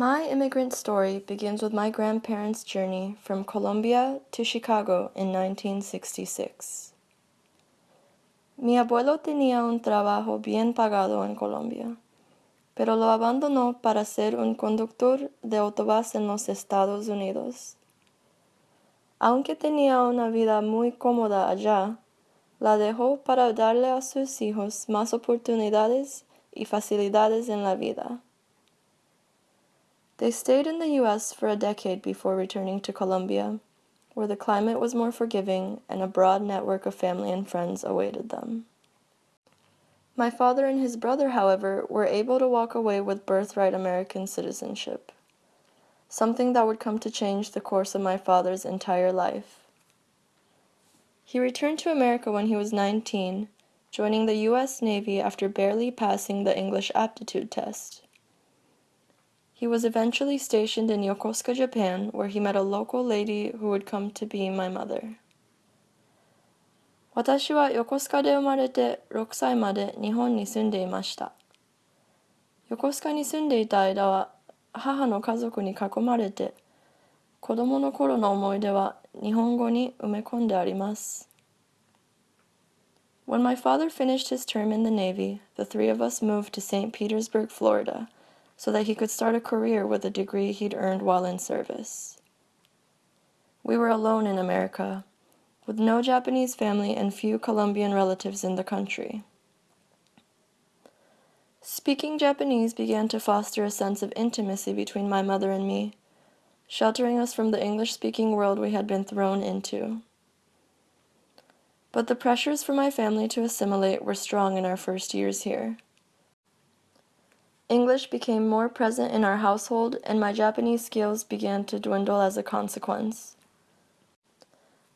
My immigrant story begins with my grandparents' journey from Colombia to Chicago in 1966. Mi abuelo tenía un trabajo bien pagado en Colombia, pero lo abandonó para ser un conductor de autobús en los Estados Unidos. Aunque tenía una vida muy cómoda allá, la dejó para darle a sus hijos más oportunidades y facilidades en la vida. They stayed in the U.S. for a decade before returning to Colombia, where the climate was more forgiving and a broad network of family and friends awaited them. My father and his brother, however, were able to walk away with birthright American citizenship, something that would come to change the course of my father's entire life. He returned to America when he was 19, joining the U.S. Navy after barely passing the English aptitude test. He was eventually stationed in Yokosuka, Japan, where he met a local lady who would come to be my mother. 私は横須賀で生まれて6歳まで日本に住んでいました。横須賀に住んでいた間は母の家族に囲まれて子供の頃の思い出は日本語に埋め込んであります。When my father finished his term in the Navy, the three of us moved to St. Petersburg, Florida. so that he could start a career with a degree he'd earned while in service. We were alone in America, with no Japanese family and few Colombian relatives in the country. Speaking Japanese began to foster a sense of intimacy between my mother and me, sheltering us from the English speaking world we had been thrown into. But the pressures for my family to assimilate were strong in our first years here. English became more present in our household, and my Japanese skills began to dwindle as a consequence.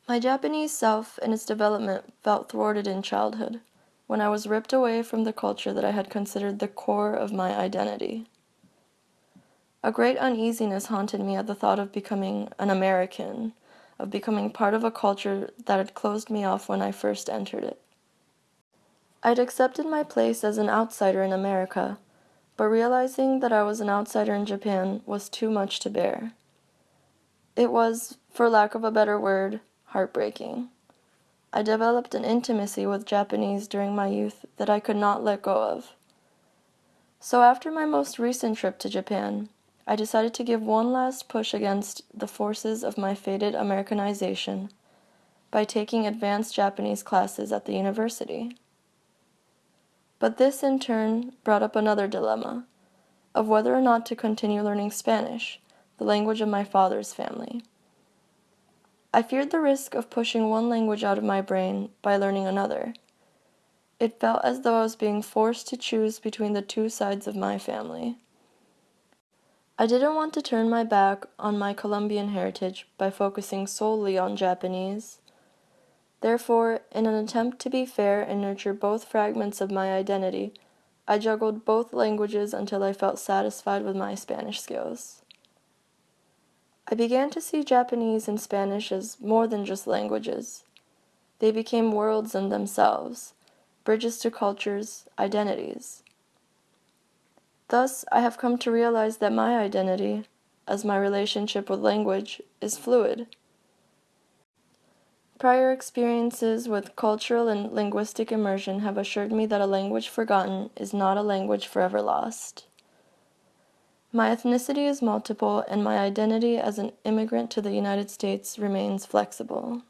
My Japanese self and its development felt thwarted in childhood, when I was ripped away from the culture that I had considered the core of my identity. A great uneasiness haunted me at the thought of becoming an American, of becoming part of a culture that had closed me off when I first entered it. I'd accepted my place as an outsider in America but realizing that I was an outsider in Japan was too much to bear. It was, for lack of a better word, heartbreaking. I developed an intimacy with Japanese during my youth that I could not let go of. So, after my most recent trip to Japan, I decided to give one last push against the forces of my fated Americanization by taking advanced Japanese classes at the university. But this in turn brought up another dilemma of whether or not to continue learning Spanish, the language of my father's family. I feared the risk of pushing one language out of my brain by learning another. It felt as though I was being forced to choose between the two sides of my family. I didn't want to turn my back on my Colombian heritage by focusing solely on Japanese. Therefore, in an attempt to be fair and nurture both fragments of my identity, I juggled both languages until I felt satisfied with my Spanish skills. I began to see Japanese and Spanish as more than just languages. They became worlds in themselves, bridges to cultures, identities. Thus, I have come to realize that my identity, as my relationship with language, is fluid. Prior experiences with cultural and linguistic immersion have assured me that a language forgotten is not a language forever lost. My ethnicity is multiple, and my identity as an immigrant to the United States remains flexible.